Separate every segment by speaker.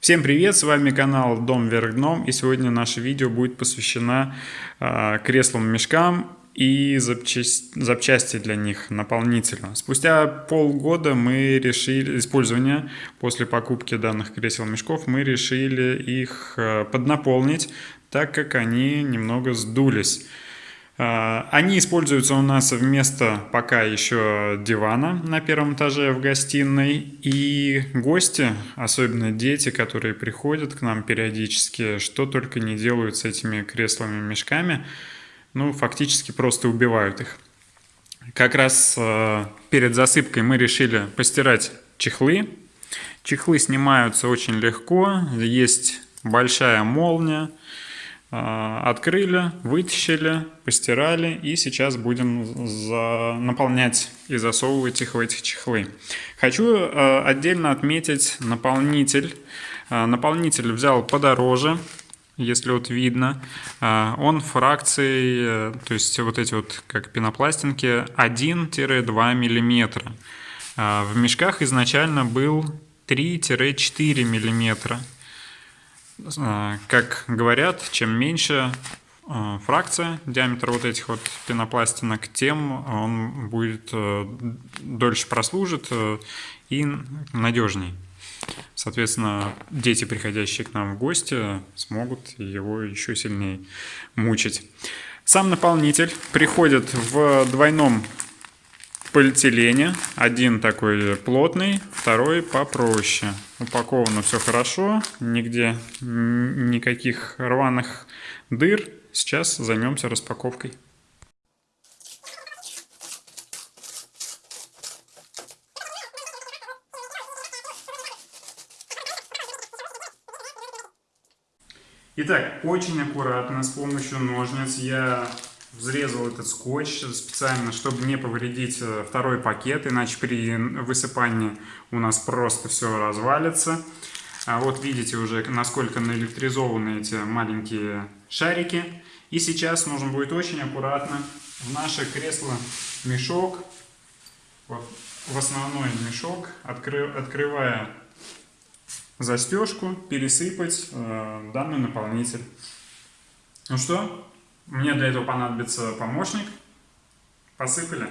Speaker 1: Всем привет, с вами канал Дом Вверх Дном, и сегодня наше видео будет посвящено э, креслам-мешкам и запчасть, запчасти для них, наполнителю. Спустя полгода мы решили, использования после покупки данных кресел-мешков, мы решили их э, поднаполнить, так как они немного сдулись. А, они используются у нас вместо пока еще дивана на первом этаже в гостиной. И гости, особенно дети, которые приходят к нам периодически, что только не делают с этими креслами-мешками, ну, фактически просто убивают их. Как раз э, перед засыпкой мы решили постирать чехлы. Чехлы снимаются очень легко, есть большая молния, а, открыли, вытащили, постирали и сейчас будем наполнять и засовывать их в эти чехлы. Хочу а, отдельно отметить наполнитель. А, наполнитель взял подороже, если вот видно. Он фракцией, то есть вот эти вот как пенопластинки 1-2 миллиметра. В мешках изначально был 3-4 миллиметра. А, как говорят, чем меньше а, фракция, диаметр вот этих вот пенопластинок, тем он будет э, дольше прослужит э, и надежней. Соответственно, дети, приходящие к нам в гости, смогут его еще сильнее мучить. Сам наполнитель приходит в двойном полиэтилене. Один такой плотный, второй попроще. Упаковано все хорошо, нигде никаких рваных дыр. Сейчас займемся распаковкой. Итак, очень аккуратно с помощью ножниц я взрезал этот скотч специально, чтобы не повредить э, второй пакет, иначе при высыпании у нас просто все развалится. А вот видите уже, насколько наэлектризованы эти маленькие шарики. И сейчас нужно будет очень аккуратно в наше кресло-мешок, вот, в основной мешок, откры, открывая застежку, пересыпать э, данный наполнитель. Ну что, мне для этого понадобится помощник. Посыпали.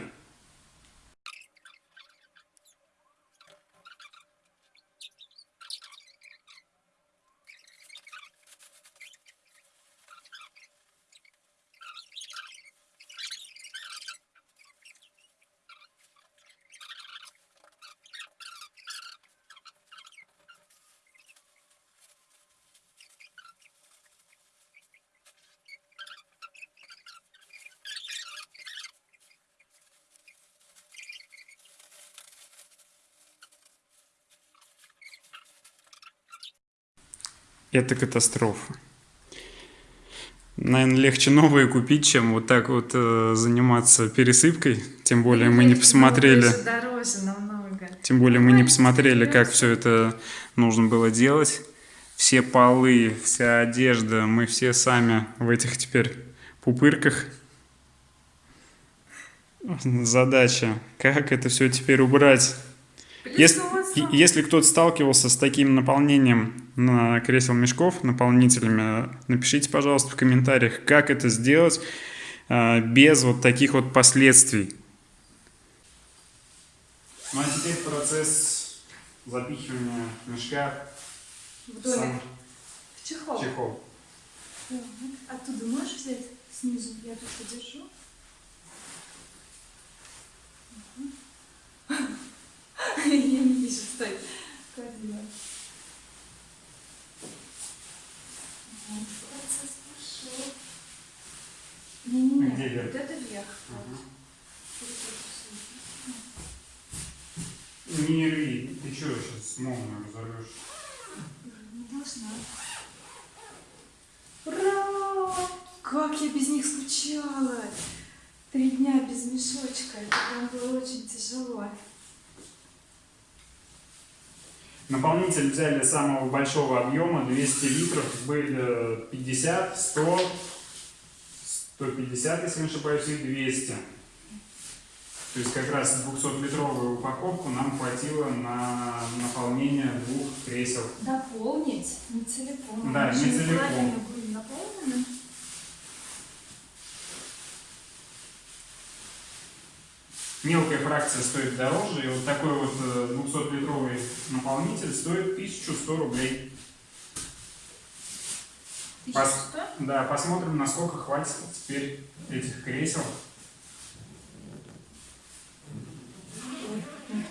Speaker 1: Это катастрофа. Наверное, легче новые купить, чем вот так вот э, заниматься пересыпкой. Тем более мы не посмотрели.
Speaker 2: Дороже намного.
Speaker 1: Тем более мы не посмотрели, как все это нужно было делать. Все полы, вся одежда, мы все сами в этих теперь пупырках. Задача, как это все теперь убрать. Если, если кто-то сталкивался с таким наполнением на кресел мешков, наполнителями, напишите, пожалуйста, в комментариях, как это сделать а, без вот таких вот последствий. Ну а теперь процесс запихивания мешка
Speaker 2: в домик. В чехол.
Speaker 1: чехол.
Speaker 2: Оттуда можешь взять снизу? Я тут подержу. Я не вижу, стой. Клади. Вот, процесс пошел. Не-не-не,
Speaker 1: Где вверх?
Speaker 2: вот это вверх. Вот.
Speaker 1: Не рви, ты что сейчас молнию разорвешь?
Speaker 2: Не должна. Ура! Как я без них скучала! Три дня без мешочка. Это прям было очень тяжело.
Speaker 1: Наполнитель взяли самого большого объема, 200 литров, были 50, 100, 150, если не ошибаюсь, и 200. То есть как раз 200-литровую упаковку нам хватило на наполнение двух кресел.
Speaker 2: До наполнить, не целиком.
Speaker 1: Да, не целиком.
Speaker 2: наполнены.
Speaker 1: Мелкая фракция стоит дороже, и вот такой вот э, 200-литровый наполнитель стоит 1100 рублей. Пос-? Да, посмотрим, насколько хватит теперь этих кресел.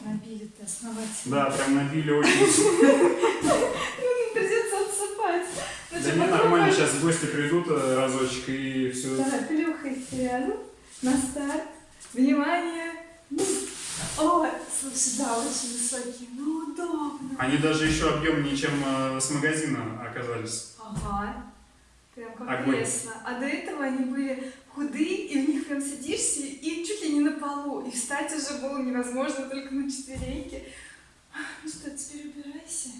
Speaker 2: Набили-то основательно.
Speaker 1: Да, прям набили очень.
Speaker 2: Ну, Придется отсыпать.
Speaker 1: Да не, нормально, сейчас гости придут э, разочек и все.
Speaker 2: Так, плюхайся рядом. На старт. Внимание. О, слушай, да, очень высокие. Ну, удобно.
Speaker 1: Они даже еще объемнее, чем э, с магазина оказались.
Speaker 2: Ага. Прям как
Speaker 1: Огонь.
Speaker 2: А до этого они были худые, и в них прям садишься, и чуть ли не на полу. И встать уже было невозможно, только на четвереньки. Ну что, теперь убирайся.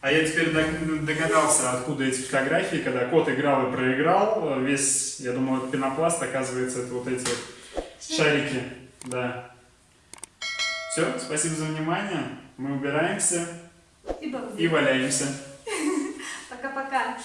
Speaker 1: А я теперь дог- догадался, откуда эти фотографии, когда кот играл и проиграл, э, весь, я думал, это пенопласт, оказывается, это вот эти вот шарики. Да. Все, спасибо за внимание. Мы убираемся
Speaker 2: И
Speaker 1: и валяемся.
Speaker 2: Пока-пока.